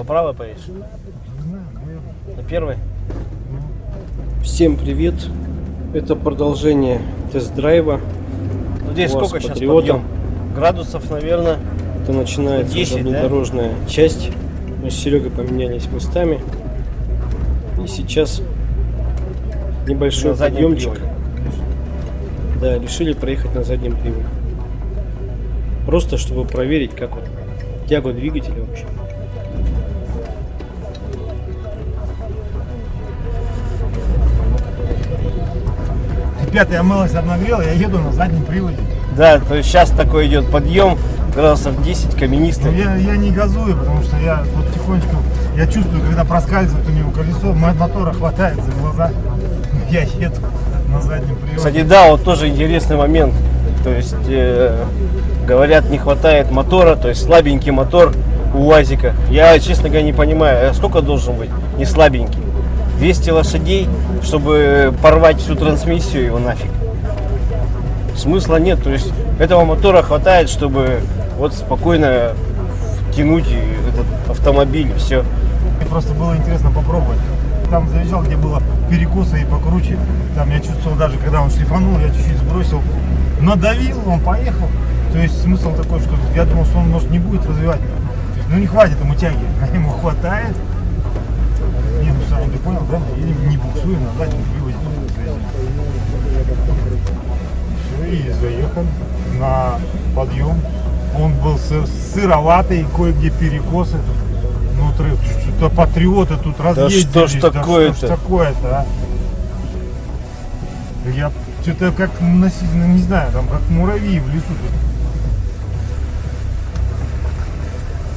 По правой поедешь? На первой? Всем привет! Это продолжение тест-драйва. Ну, здесь сколько сейчас подъем? Градусов, наверное. Это начинается 10, да? заднедорожная часть. Мы с Серегой поменялись местами. И сейчас небольшой подъемчик. приводе. Да, решили проехать на заднем приводе. Просто чтобы проверить, как вот тягу двигателя вообще. Ребята, я мылось обнагрел, я еду на заднем приводе. Да, то есть сейчас такой идет подъем, градусов 10, Но каменистый. я, я не газую, потому что я вот тихонечку, я чувствую, когда проскальзывает у него колесо, мо- мотора хватает за глаза. Я еду на заднем приводе. Кстати, да, вот тоже интересный момент. То есть, э, говорят, не хватает мотора, то есть слабенький мотор у УАЗика. Я, честно говоря, не понимаю, а сколько должен быть не слабенький? 200 лошадей, чтобы порвать всю трансмиссию его нафиг. Смысла нет, то есть этого мотора хватает, чтобы вот спокойно тянуть этот автомобиль, все. Просто было интересно попробовать. Там заезжал, где было перекосы и покруче. Там я чувствовал даже, когда он шлифанул, я чуть-чуть сбросил. Надавил, он поехал. То есть смысл такой, что я думал, что он может не будет развивать. Ну не хватит ему тяги, а ему хватает. Ну ты понял, да? Едем не буксуем на заднем приводе. Все, и заехали на подъем. Он был сыр- сыроватый, кое-где перекосы. Ну, что-то патриоты тут разъездились. что ж да такое-то? что ж такое-то, а? Я что-то как, носи- ну, не знаю, там как муравьи в лесу.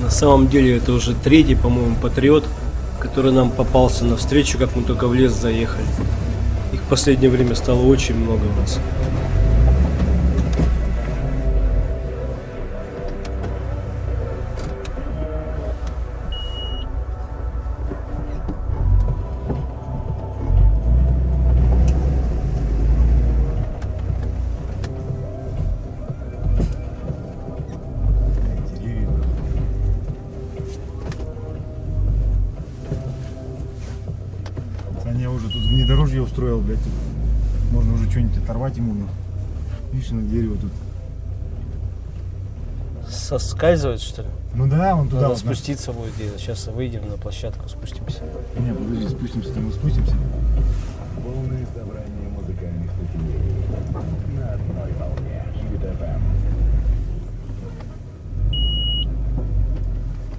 На самом деле это уже третий, по-моему, патриот, который нам попался навстречу, как мы только в лес заехали. Их в последнее время стало очень много у нас. Что-нибудь оторвать ему. Видишь, на дерево тут. Соскальзывает, что ли? Ну да, вон туда Надо вот. на- спуститься будет где-то. Сейчас выйдем на площадку, спустимся. Не, подожди, спустимся, там мы спустимся. Полное собрание музыкальных сочинений на одной волне.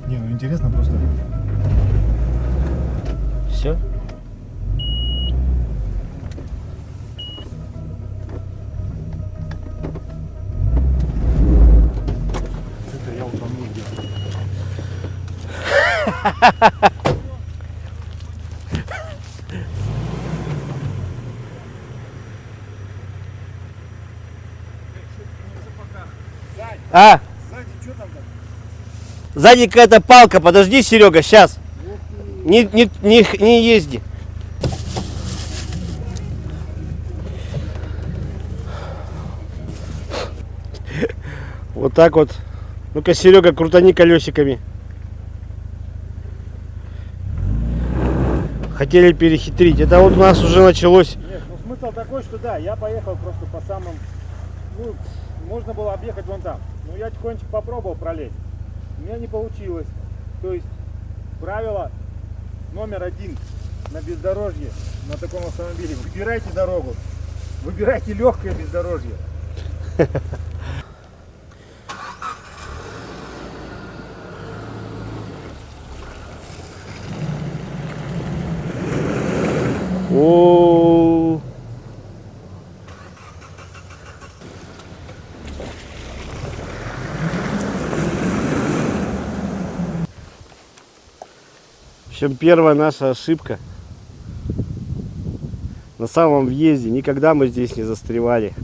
Не, ну интересно просто. Все? А, Сзади, что там сзади какая-то палка. Подожди, Серега, сейчас. Не, не, не, не езди. Вот так вот. Ну-ка, Серега, крутани колесиками. Хотели перехитрить. Это вот у нас уже началось. Нет, ну смысл такой, что да, я поехал просто по самым, ну, можно было объехать вон там. Но я тихонечко попробовал пролезть. У меня не получилось. То есть правило номер один на бездорожье на таком автомобиле. Выбирайте дорогу. Выбирайте легкое бездорожье. Общем, первая наша ошибка. На самом въезде никогда мы здесь не застревали.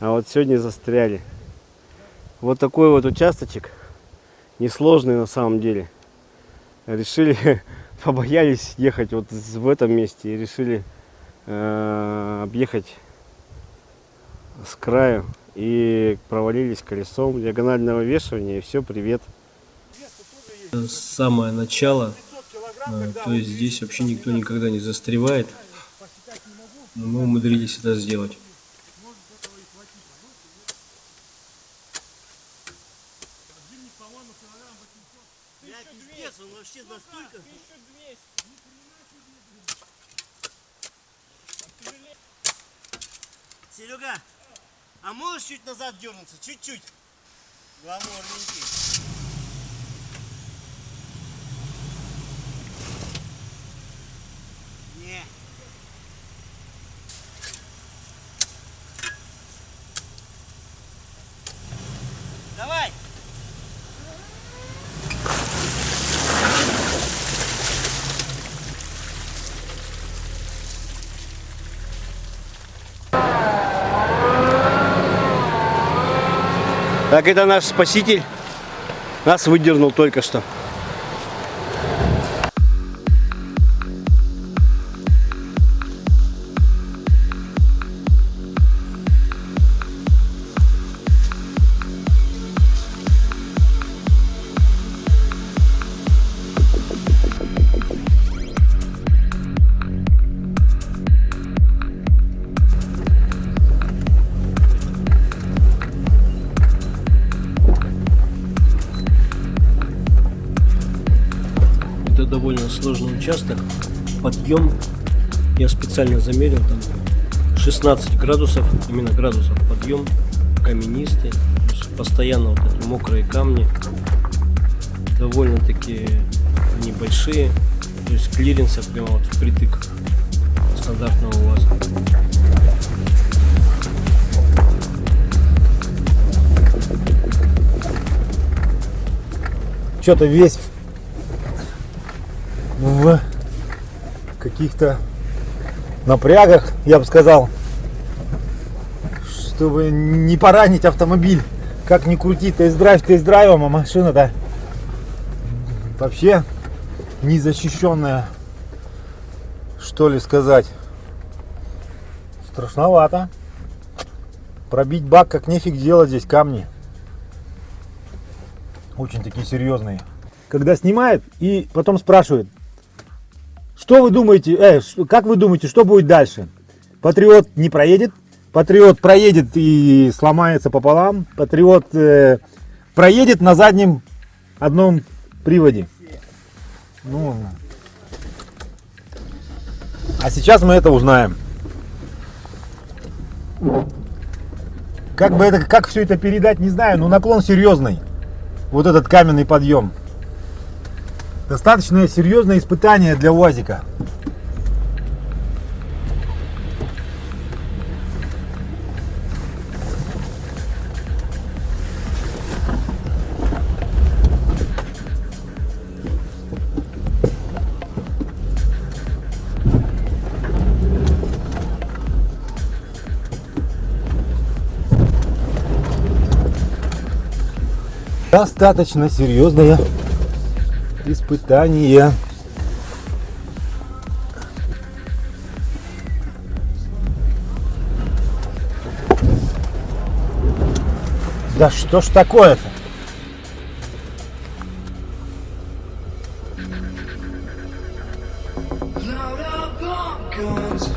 А вот сегодня застряли. Вот такой вот участочек. Несложный на самом деле. Решили, побоялись ехать вот в этом месте и решили э, объехать с краю и провалились колесом диагонального вешивания и все, привет. Самое начало. Э, То есть здесь вообще никто никогда не застревает. Но мы умудрились это сделать. Серега, а можешь чуть назад дернуться? Чуть-чуть. Гламурненький. Не. Давай. Так, это наш спаситель. Нас выдернул только что. Довольно сложный участок. Подъем я специально замерил там 16 градусов, именно градусов подъем, каменистый, постоянно вот эти мокрые камни, довольно-таки небольшие, то есть клиренса прямо вот впритык стандартного УАЗа. Что-то весь в каких-то напрягах, я бы сказал, чтобы не поранить автомобиль. Как ни крути, тест-драйв тест-драйвом, а машина-то вообще незащищенная, что ли сказать. Страшновато. Пробить бак как нефиг делать здесь камни. Очень такие серьезные. Когда снимает и потом спрашивает, что вы думаете, э, как вы думаете, что будет дальше? Патриот не проедет, Патриот проедет и сломается пополам, Патриот э, проедет на заднем одном приводе. Ну, а сейчас мы это узнаем. Как бы это, как все это передать, не знаю, но наклон серьезный. Вот этот каменный подъем. Достаточно серьезное испытание для УАЗика. Достаточно серьезное испытание. Да что ж такое-то? Load up guns,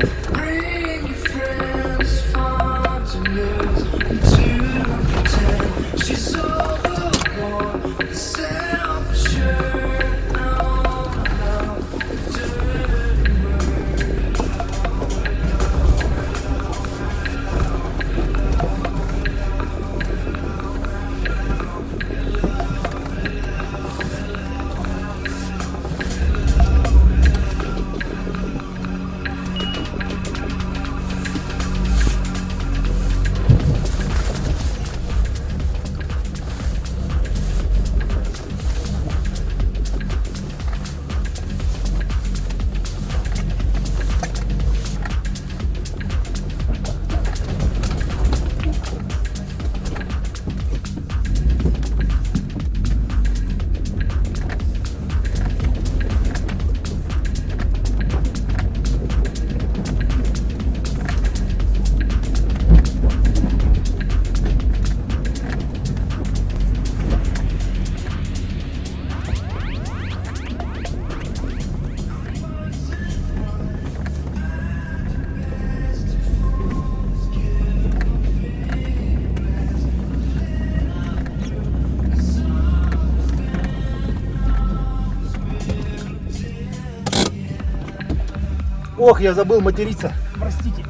Ох, я забыл материться. Простите.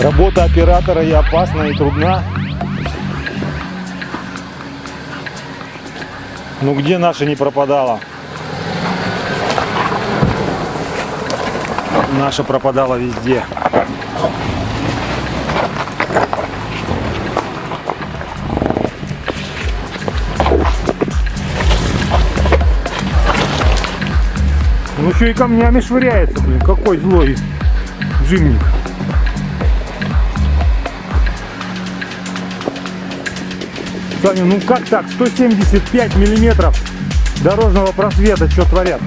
Работа оператора и опасна, и трудна. Ну где наша не пропадала? Наша пропадала везде. Ну еще и камнями швыряется, блин, какой злой джимник. Саня, ну как так? 175 миллиметров дорожного просвета, что творят?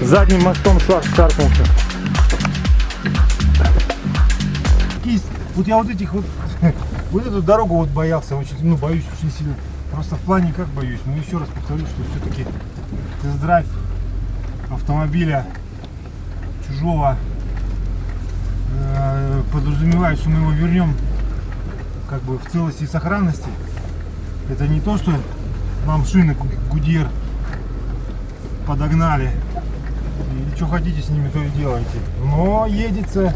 Задним мостом шар шаркнулся. Вот я вот этих вот, вот эту дорогу вот боялся очень, ну боюсь очень сильно. Просто в плане как боюсь, но еще раз повторю, что все-таки тест-драйв автомобиля чужого э, подразумевает, что мы его вернем как бы в целости и сохранности. Это не то, что нам шины Гудьер подогнали. И что хотите с ними, то и делайте. Но едется.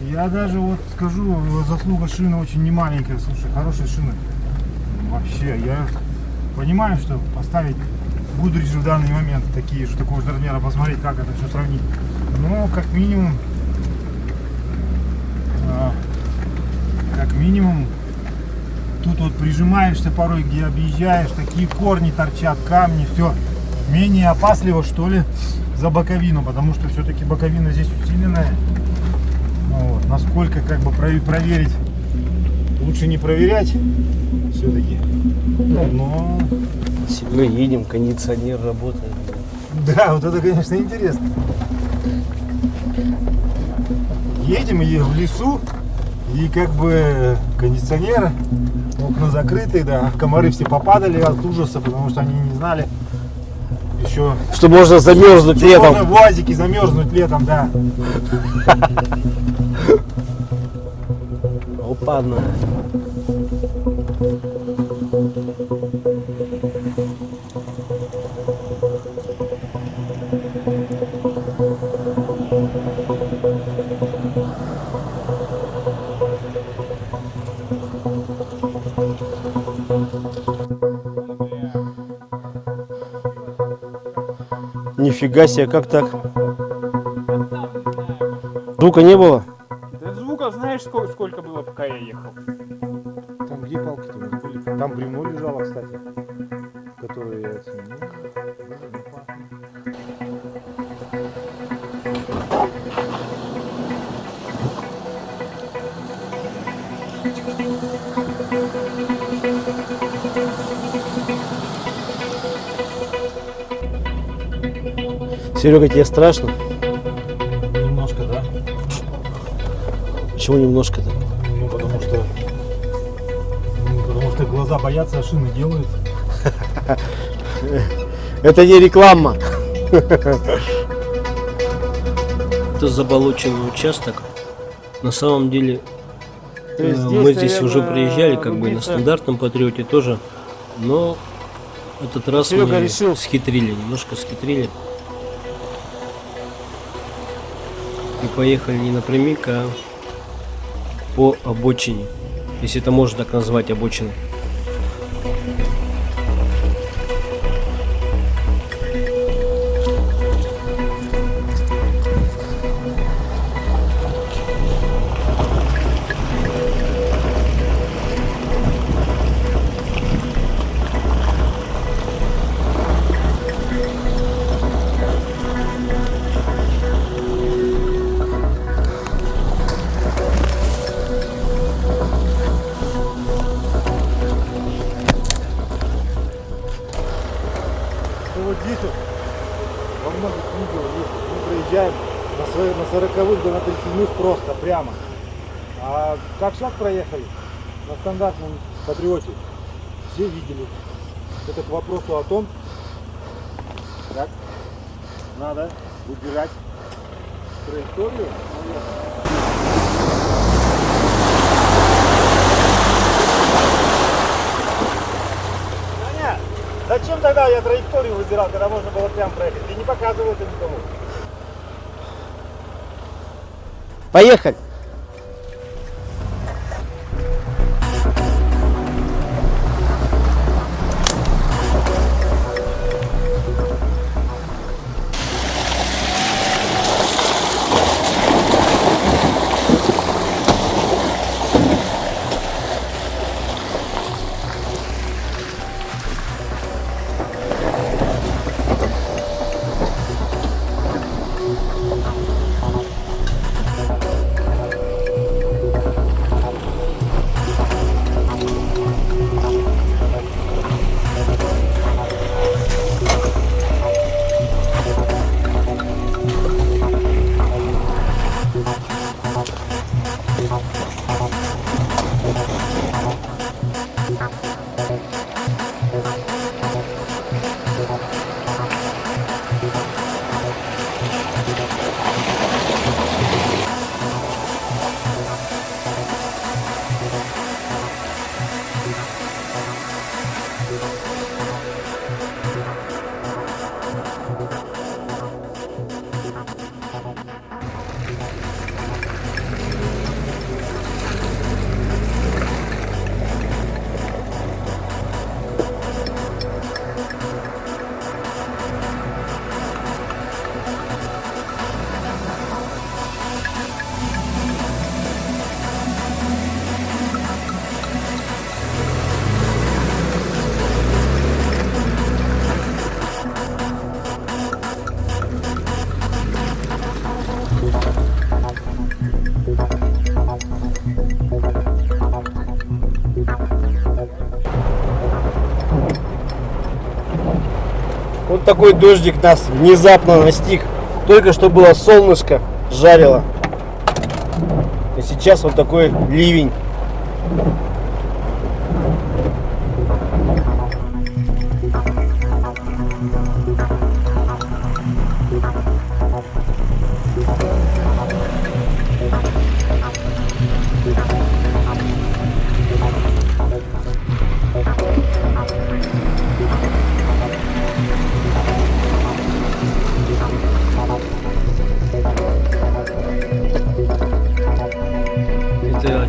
Я даже вот скажу, заслуга шины очень немаленькая. Слушай, хорошие шины. Вообще, я понимаю, что поставить Гудрич в данный момент такие же, такого же размера, посмотреть, как это все сравнить. Но как минимум, а, как минимум, тут вот прижимаешься порой, где объезжаешь, такие корни торчат, камни, все менее опасливо, что ли, за боковину, потому что все-таки боковина здесь усиленная. Вот. Насколько как бы про- проверить, лучше не проверять все-таки. Но Мы едем, кондиционер работает. Да, вот это, конечно, интересно. Едем и в лесу, и как бы кондиционер, окна закрыты, да, комары все попадали от ужаса, потому что они не знали еще, Что можно замерзнуть что можно летом. в УАЗике замерзнуть летом, да. Опа-на. Нифига себе, как так? Звука не было? Да звука знаешь сколько, сколько было, пока я ехал? Там где палки-то были? Там бревно лежало, кстати, которое я оценил. Серега, тебе страшно? Немножко, да. Почему немножко-то? Ну, потому что... ну, потому что глаза боятся, а шины делают. Это не реклама. Это заболоченный участок. На самом деле э, здесь, мы здесь уже наверное, приезжали, как бы на стандартном патриоте тоже, но этот раз Серега мы решил. схитрили, немножко схитрили. Поехали не напрямик, а по обочине. Если это можно так назвать обочиной. Свои, на 40 да на 37 просто, прямо. А как шаг проехали на стандартном патриоте, все видели. Это к вопросу о том, как надо выбирать траекторию. Зачем тогда я траекторию выбирал, когда можно было прям проехать? Ты не показывал это никому. Поехали! Такой дождик нас внезапно настиг. Только что было солнышко, жарило. И сейчас вот такой ливень.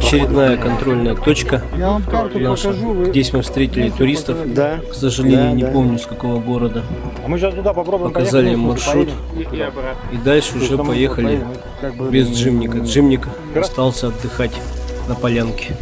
Очередная контрольная точка. Я вам карту наша. Здесь мы встретили туристов. Да. К сожалению, Да, не да. помню с какого города. А мы сейчас туда попробуем Показали поехать, им маршрут. И обратно. И дальше уже поехали поедем, как бы, без Джимника. Джимник остался отдыхать на полянке.